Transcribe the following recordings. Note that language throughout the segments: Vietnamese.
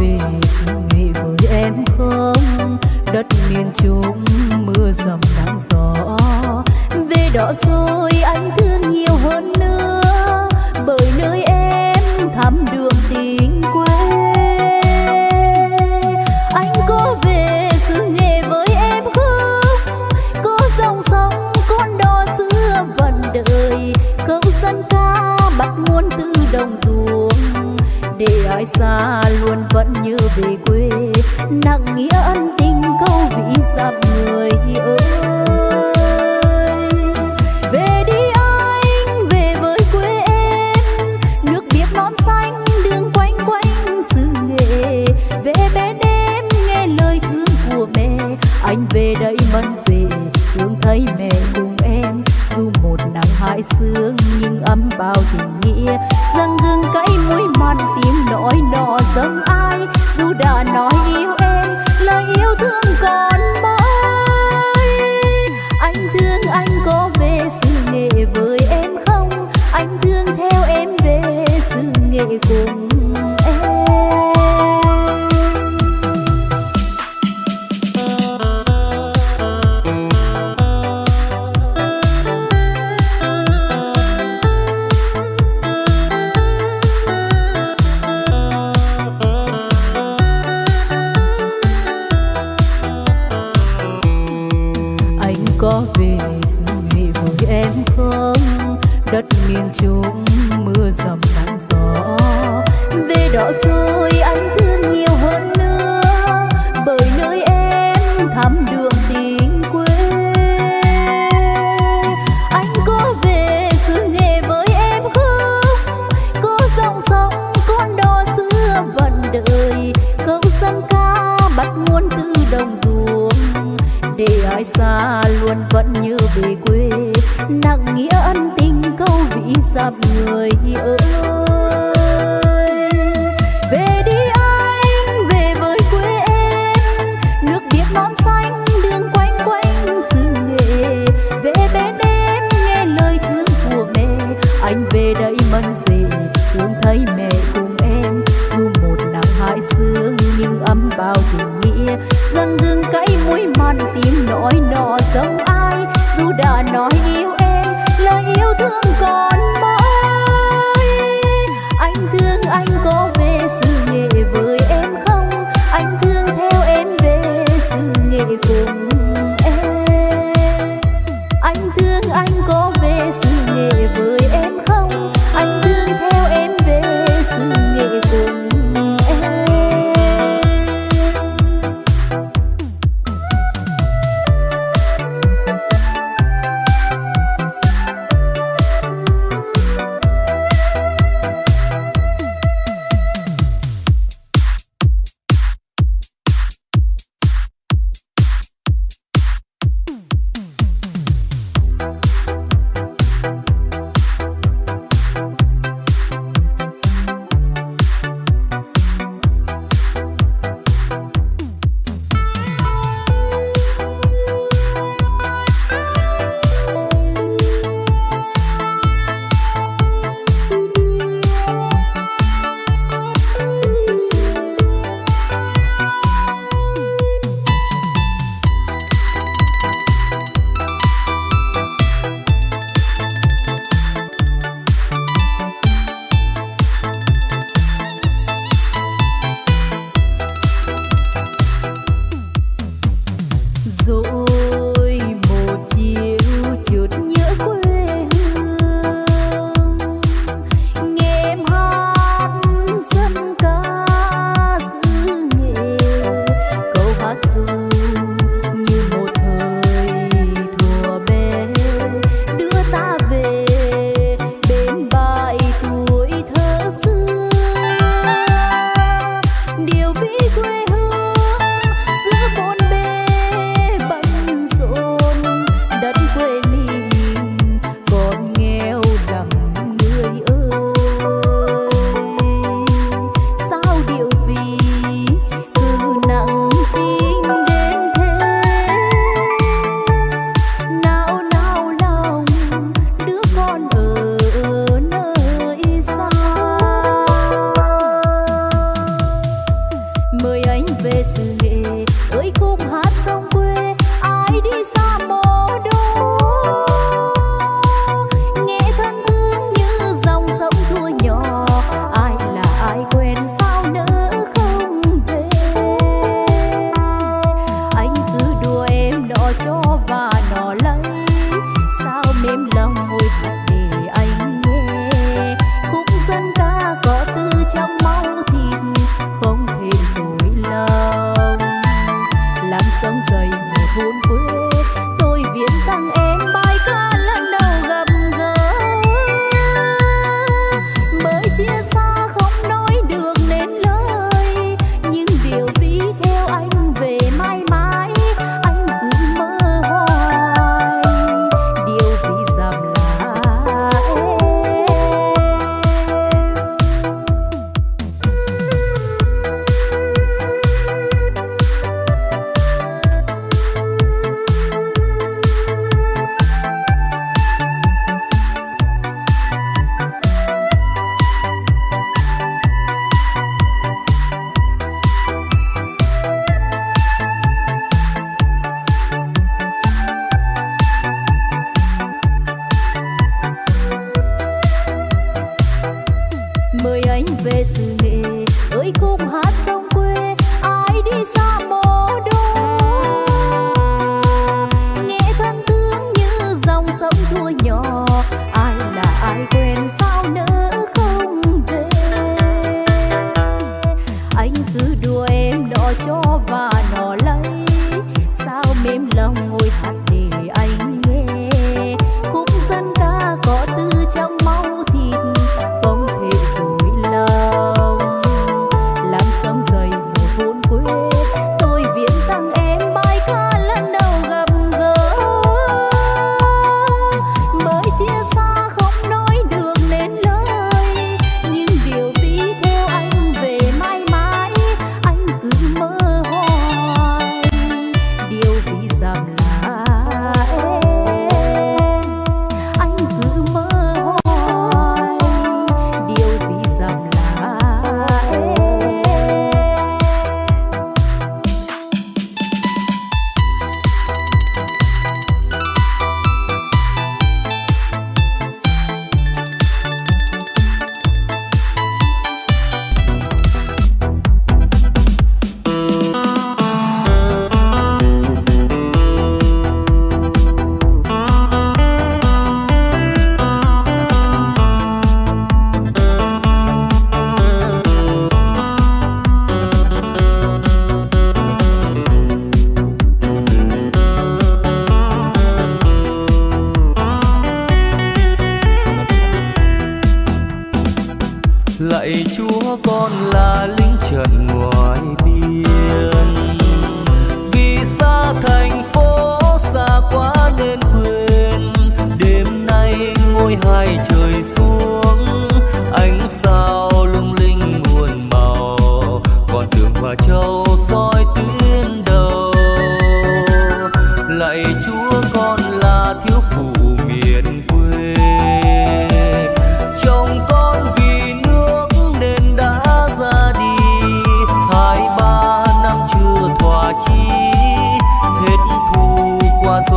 về xuôi với em không? Đất miền trung, mưa dầm nắng gió. Về đó rồi anh thương nhiều hơn nữa. Bởi nơi em thắm đường tình quê. Anh có về xứ nghề với em không? Có dòng sông con đò xưa vần đời. Câu dân ca bắt muôn từ đồng ruộng để ai xa luôn vẫn như về quê. Nặng nghĩa ân tình hại xương nhưng ấm bao tình nghĩa. Răng gương cay mũi mặn tim nỗi nọ dâm ai? Dù đã nói yêu em, lời yêu thương còn your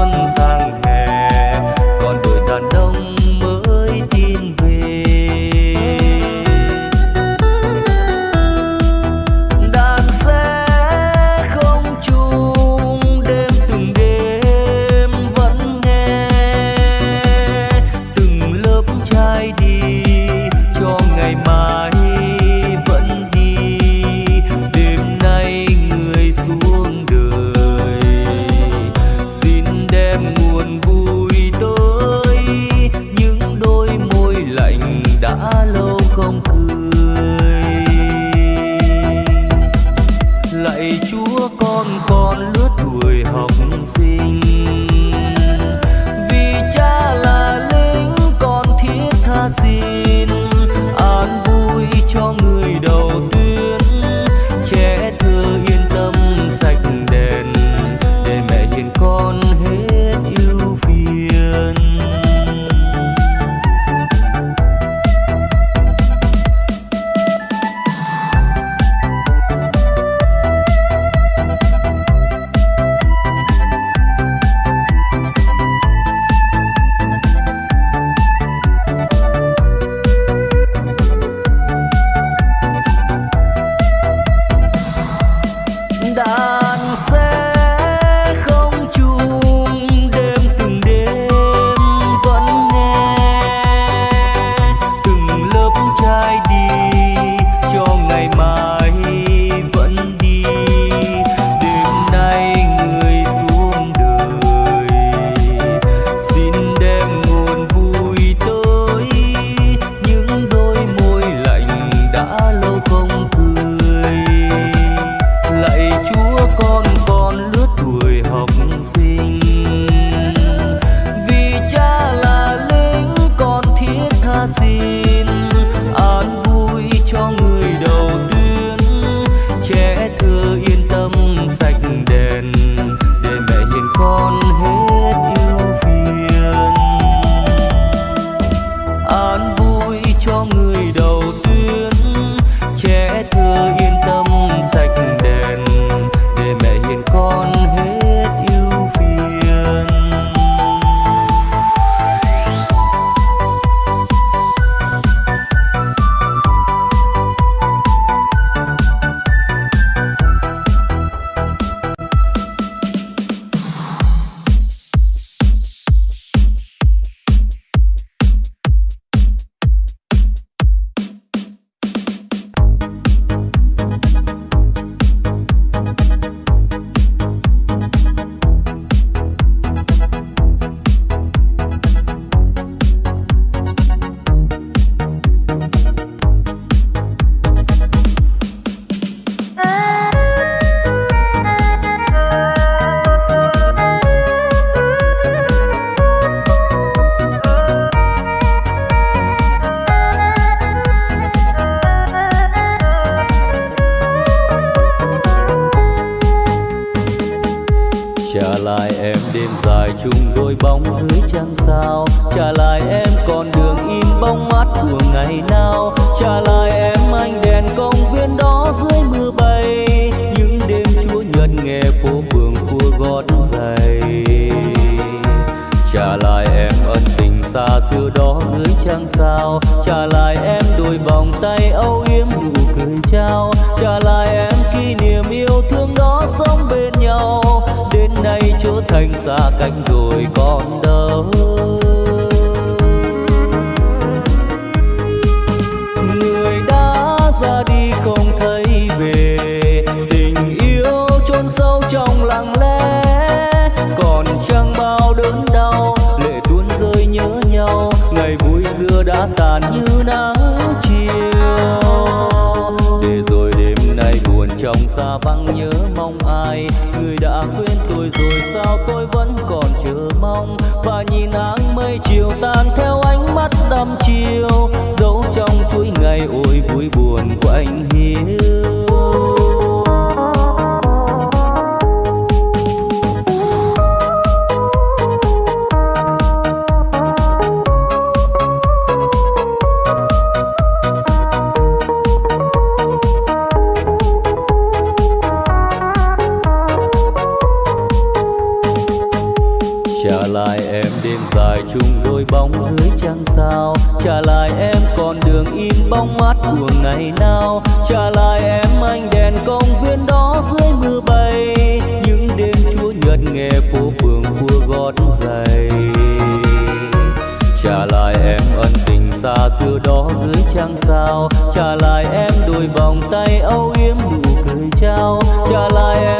xuân đã lại em đêm dài chung đôi bóng dưới trăng sao? Trả lại em con đường im bóng mát của ngày nào? Trả lại em anh đèn công viên đó dưới mưa bay. Những đêm chúa nhật nghe phố phường cua gót giày. Trả lại em ân tình xa xưa đó dưới trăng sao? Trả lại em đôi vòng tay âu yếm nụ cười trao. Trả lại thanh xa cách rồi còn đâu chồng trong xa vắng nhớ mong ai? Người đã quên tôi rồi sao tôi vẫn còn chờ mong? Và nhìn áng mây chiều tan theo ánh mắt đăm chiều dấu trong chuỗi ngày ôi vui buồn của anh công viên đó dưới mưa bay. Những đêm chúa nhật nghe phố phường vua gót giày. Trả lại em ân tình xa xưa đó dưới trăng sao. Trả lại em đôi vòng tay âu yếm nụ cười trao. Trả lại em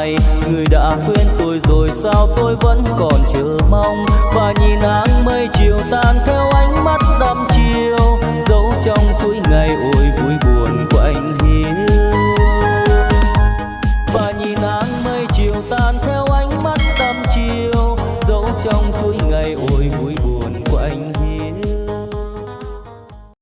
ai người đã quên tôi rồi sao tôi vẫn còn chờ mong và nhìn áng mây chiều tan theo ánh mắt đắm.